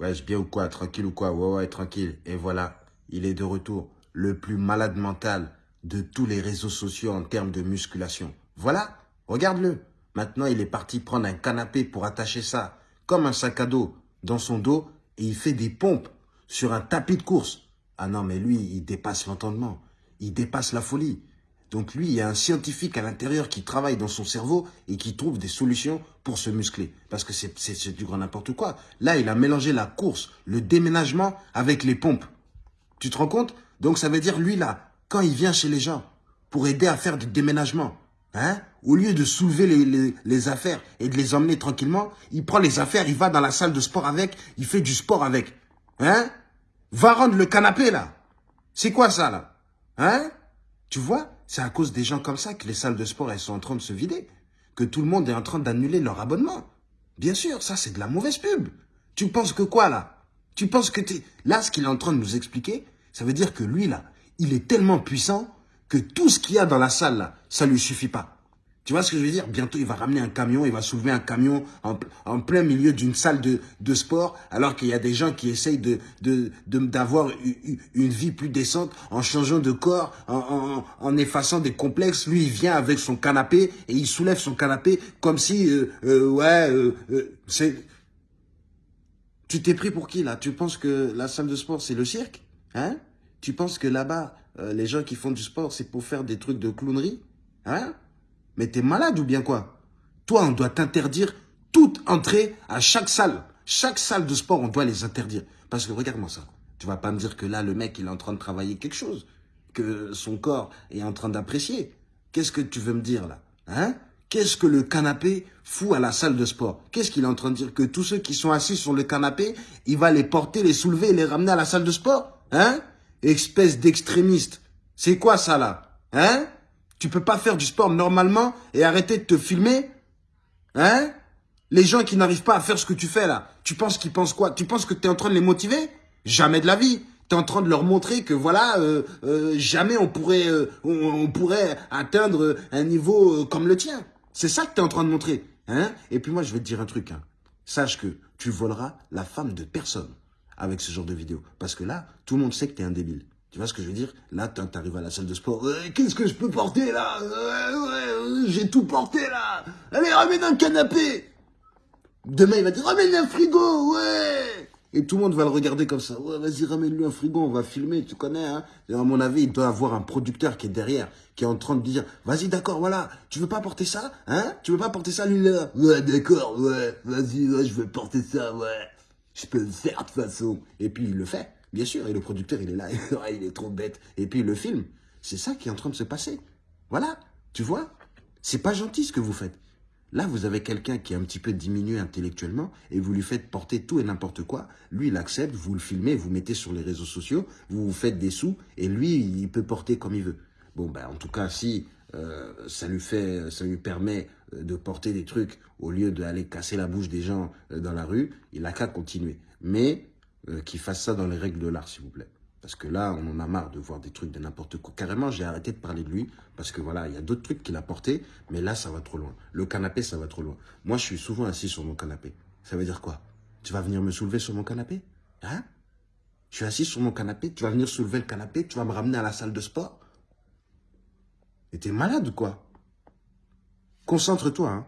Wesh, bien ou quoi Tranquille ou quoi? Ouais, ouais, tranquille. Et voilà, il est de retour. Le plus malade mental de tous les réseaux sociaux en termes de musculation. Voilà, regarde-le. Maintenant, il est parti prendre un canapé pour attacher ça, comme un sac à dos, dans son dos, et il fait des pompes sur un tapis de course. Ah non, mais lui, il dépasse l'entendement. Il dépasse la folie. Donc lui, il y a un scientifique à l'intérieur qui travaille dans son cerveau et qui trouve des solutions pour se muscler. Parce que c'est du grand n'importe quoi. Là, il a mélangé la course, le déménagement avec les pompes. Tu te rends compte? Donc ça veut dire, lui là, quand il vient chez les gens pour aider à faire du déménagement, hein, au lieu de soulever les, les affaires et de les emmener tranquillement, il prend les affaires, il va dans la salle de sport avec, il fait du sport avec. Hein? Va rendre le canapé là. C'est quoi ça là? Hein? Tu vois? C'est à cause des gens comme ça que les salles de sport, elles sont en train de se vider. Que tout le monde est en train d'annuler leur abonnement. Bien sûr, ça, c'est de la mauvaise pub. Tu penses que quoi, là? Tu penses que es... Là, ce qu'il est en train de nous expliquer, ça veut dire que lui, là, il est tellement puissant que tout ce qu'il y a dans la salle, là, ça lui suffit pas. Tu vois ce que je veux dire? Bientôt, il va ramener un camion, il va soulever un camion en, plein milieu d'une salle de, sport, alors qu'il y a des gens qui essayent d'avoir une vie plus décente en changeant de corps, en, effaçant des complexes. Lui, il vient avec son canapé et il soulève son canapé comme si, euh, euh, ouais, euh, c'est... Tu t'es pris pour qui, là? Tu penses que la salle de sport, c'est le cirque? Hein? Tu penses que là-bas, les gens qui font du sport, c'est pour faire des trucs de clownerie? Hein? Mais t'es malade ou bien quoi? Toi, on doit t'interdire toute entrée à chaque salle. Chaque salle de sport, on doit les interdire. Parce que regarde-moi ça. Tu vas pas me dire que là, le mec, il est en train de travailler quelque chose. Que son corps est en train d'apprécier. Qu'est-ce que tu veux me dire là? Hein? Qu'est-ce que le canapé fout à la salle de sport? Qu'est-ce qu'il est en train de dire? Que tous ceux qui sont assis sur le canapé, il va les porter, les soulever et les ramener à la salle de sport? Hein? Espèce d'extrémiste. C'est quoi ça là? Hein? Tu peux pas faire du sport normalement et arrêter de te filmer Hein? Les gens qui n'arrivent pas à faire ce que tu fais là, tu penses qu'ils pensent quoi? Tu penses que tu es en train de les motiver? Jamais de la vie. Tu es en train de leur montrer que voilà, euh, euh, jamais on pourrait, euh, on, pourrait atteindre un niveau comme le tien. C'est ça que tu es en train de montrer. Hein? Et puis moi, je vais te dire un truc. Hein. Sache que tu voleras la femme de personne avec ce genre de vidéo. Parce que là, tout le monde sait que tu es un débile. Tu vois ce que je veux dire? Là, tu arrives à la salle de sport. Qu'est-ce que je peux porter là? J'ai tout porté là. Allez, ramène un canapé. Demain, il va dire ramène un frigo, ouais. Et tout le monde va le regarder comme ça. Ouais, vas-y, ramène-lui un frigo, on va filmer, tu connais. Hein? À mon avis, il doit avoir un producteur qui est derrière, qui est en train de dire, vas-y, d'accord, voilà, tu veux pas porter ça Hein? Tu veux pas porter ça, lui, là? Ouais, d'accord, ouais, vas-y, ouais, je veux porter ça, ouais. Je peux le faire de toute façon. Et puis, il le fait. Bien sûr, et le producteur, il est là, il est trop bête. Et puis le film, c'est ça qui est en train de se passer. Voilà, tu vois C'est pas gentil ce que vous faites. Là, vous avez quelqu'un qui est un petit peu diminué intellectuellement et vous lui faites porter tout et n'importe quoi. Lui, il accepte, vous le filmez, vous mettez sur les réseaux sociaux, vous vous faites des sous et lui, il peut porter comme il veut. Bon, ben, en tout cas, si euh, ça lui fait, ça lui permet euh, de porter des trucs au lieu d'aller casser la bouche des gens euh, dans la rue, il n'a qu'à continuer. Mais euh, fasse ça dans les règles de l'art, s'il vous plaît. Parce que là, on en a marre de voir des trucs de n'importe quoi. Carrément, j'ai arrêté de parler de lui parce que voilà, il y a d'autres trucs qu'il a portés, mais là, ça va trop loin. Le canapé, ça va trop loin. Moi, je suis souvent assis sur mon canapé. Ça veut dire quoi? Tu vas venir me soulever sur mon canapé? Hein? Je suis assis sur mon canapé, tu vas venir soulever le canapé, tu vas me ramener à la salle de sport? Et t'es malade ou quoi? Concentre-toi, hein